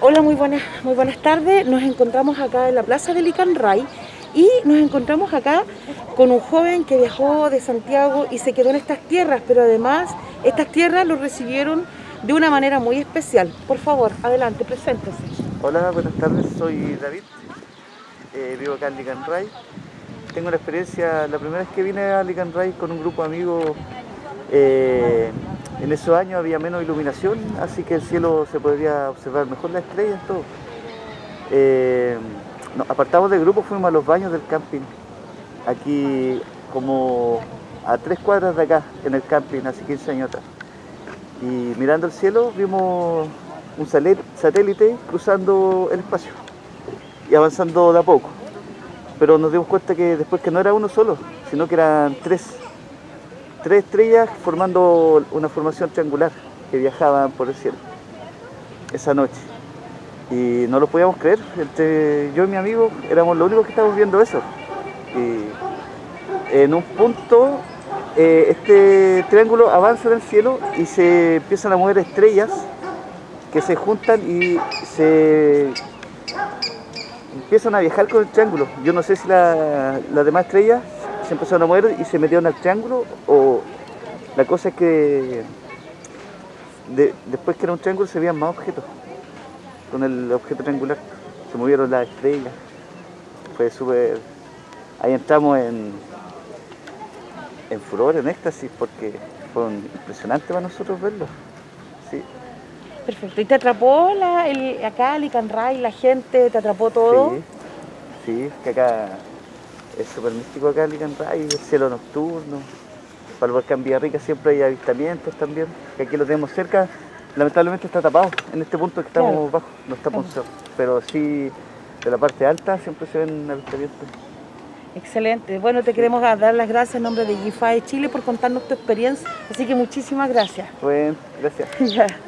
Hola, muy buenas, muy buenas tardes. Nos encontramos acá en la plaza de Licanray y nos encontramos acá con un joven que viajó de Santiago y se quedó en estas tierras, pero además estas tierras lo recibieron de una manera muy especial. Por favor, adelante, preséntese. Hola, buenas tardes, soy David, eh, vivo acá en Licanray. Tengo una experiencia, la primera vez que vine a Licanray con un grupo de amigos, eh, en esos años había menos iluminación, así que el cielo se podría observar mejor las estrellas, todo. Eh, apartamos del grupo, fuimos a los baños del camping, aquí como a tres cuadras de acá, en el camping, hace 15 años atrás. Y mirando el cielo vimos un satélite cruzando el espacio y avanzando de a poco. Pero nos dimos cuenta que después que no era uno solo, sino que eran tres tres estrellas formando una formación triangular que viajaban por el cielo esa noche. Y no lo podíamos creer, entre yo y mi amigo éramos los únicos que estábamos viendo eso. Y en un punto eh, este triángulo avanza en el cielo y se empiezan a mover estrellas que se juntan y se empiezan a viajar con el triángulo. Yo no sé si las demás estrellas se empezaron a mover y se metieron al triángulo o la cosa es que después que era un triángulo se veían más objetos con el objeto triangular se movieron las estrellas fue súper ahí entramos en en furor, en éxtasis porque fue impresionante para nosotros verlo sí. Perfecto, ¿y te atrapó la, el, acá Licanray, la gente, te atrapó todo? Sí, sí, que acá es súper místico acá Licanray, el cielo nocturno. Para el volcán Villarrica siempre hay avistamientos también, que aquí lo tenemos cerca. Lamentablemente está tapado, en este punto que estamos bajo, no está claro. pero sí de la parte alta siempre se ven avistamientos. Excelente. Bueno, te queremos dar las gracias en nombre de GIFAE Chile por contarnos tu experiencia, así que muchísimas gracias. Bueno, gracias.